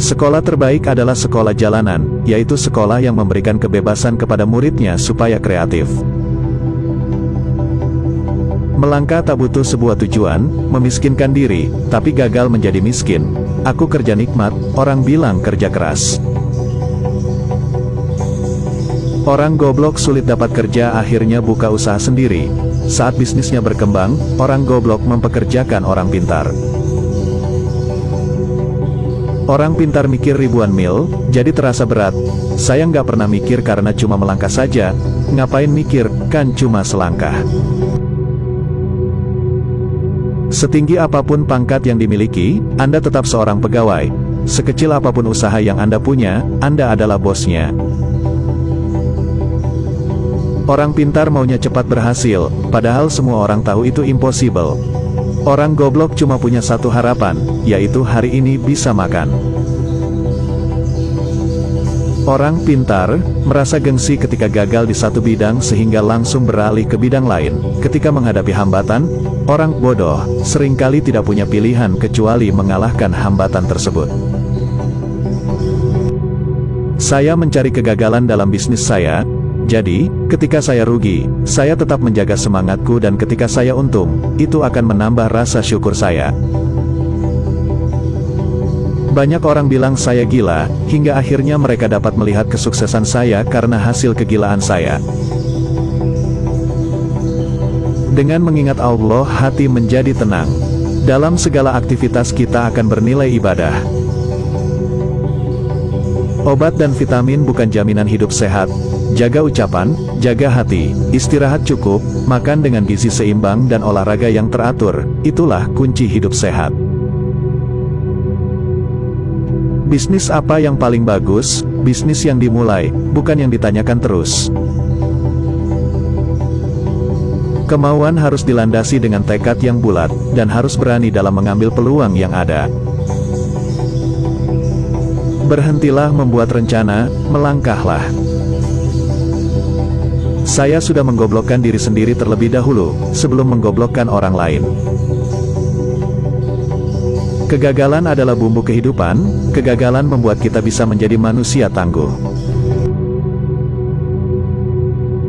Sekolah terbaik adalah sekolah jalanan, yaitu sekolah yang memberikan kebebasan kepada muridnya supaya kreatif. Melangkah tak butuh sebuah tujuan, memiskinkan diri, tapi gagal menjadi miskin. Aku kerja nikmat, orang bilang kerja keras. Orang goblok sulit dapat kerja akhirnya buka usaha sendiri. Saat bisnisnya berkembang, orang goblok mempekerjakan orang pintar. Orang pintar mikir ribuan mil, jadi terasa berat. Saya nggak pernah mikir karena cuma melangkah saja. Ngapain mikir, kan cuma selangkah. Setinggi apa pun pangkat yang dimiliki, Anda tetap seorang pegawai. Sekecil apa pun usaha yang Anda punya, Anda adalah bosnya. Orang pintar maunya cepat berhasil, padahal semua orang tahu itu impossible. Orang goblok cuma punya satu harapan, yaitu hari ini bisa makan. Orang pintar, merasa gengsi ketika gagal di satu bidang sehingga langsung beralih ke bidang lain. Ketika menghadapi hambatan, orang bodoh, sering kali tidak punya pilihan kecuali mengalahkan hambatan tersebut. Saya mencari kegagalan dalam bisnis saya, jadi, ketika saya rugi, saya tetap menjaga semangatku dan ketika saya untung, itu akan menambah rasa syukur saya. Banyak orang bilang saya gila, hingga akhirnya mereka dapat melihat kesuksesan saya karena hasil kegilaan saya. Dengan mengingat Allah hati menjadi tenang. Dalam segala aktivitas kita akan bernilai ibadah. Obat dan vitamin bukan jaminan hidup sehat, Jaga ucapan, jaga hati, istirahat cukup, makan dengan gizi seimbang dan olahraga yang teratur, itulah kunci hidup sehat. Bisnis apa yang paling bagus? Bisnis yang dimulai, bukan yang ditanyakan terus. Kemauan harus dilandasi dengan tekad yang bulat, dan harus berani dalam mengambil peluang yang ada. Berhentilah membuat rencana, melangkahlah. Saya sudah menggoblokkan diri sendiri terlebih dahulu, sebelum menggoblokkan orang lain. Kegagalan adalah bumbu kehidupan, kegagalan membuat kita bisa menjadi manusia tangguh.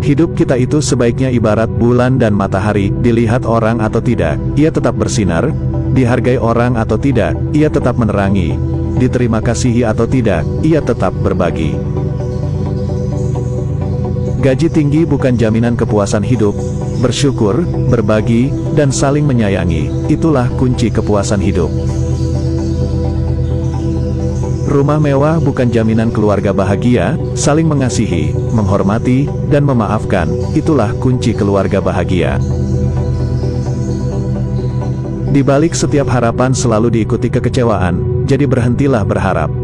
Hidup kita itu sebaiknya ibarat bulan dan matahari, dilihat orang atau tidak, ia tetap bersinar, dihargai orang atau tidak, ia tetap menerangi, diterima kasihi atau tidak, ia tetap berbagi. Gaji tinggi bukan jaminan kepuasan hidup. Bersyukur, berbagi, dan saling menyayangi, itulah kunci kepuasan hidup. Rumah mewah bukan jaminan keluarga bahagia, saling mengasihi, menghormati, dan memaafkan, itulah kunci keluarga bahagia. Di balik setiap harapan selalu diikuti kekecewaan, jadi berhentilah berharap.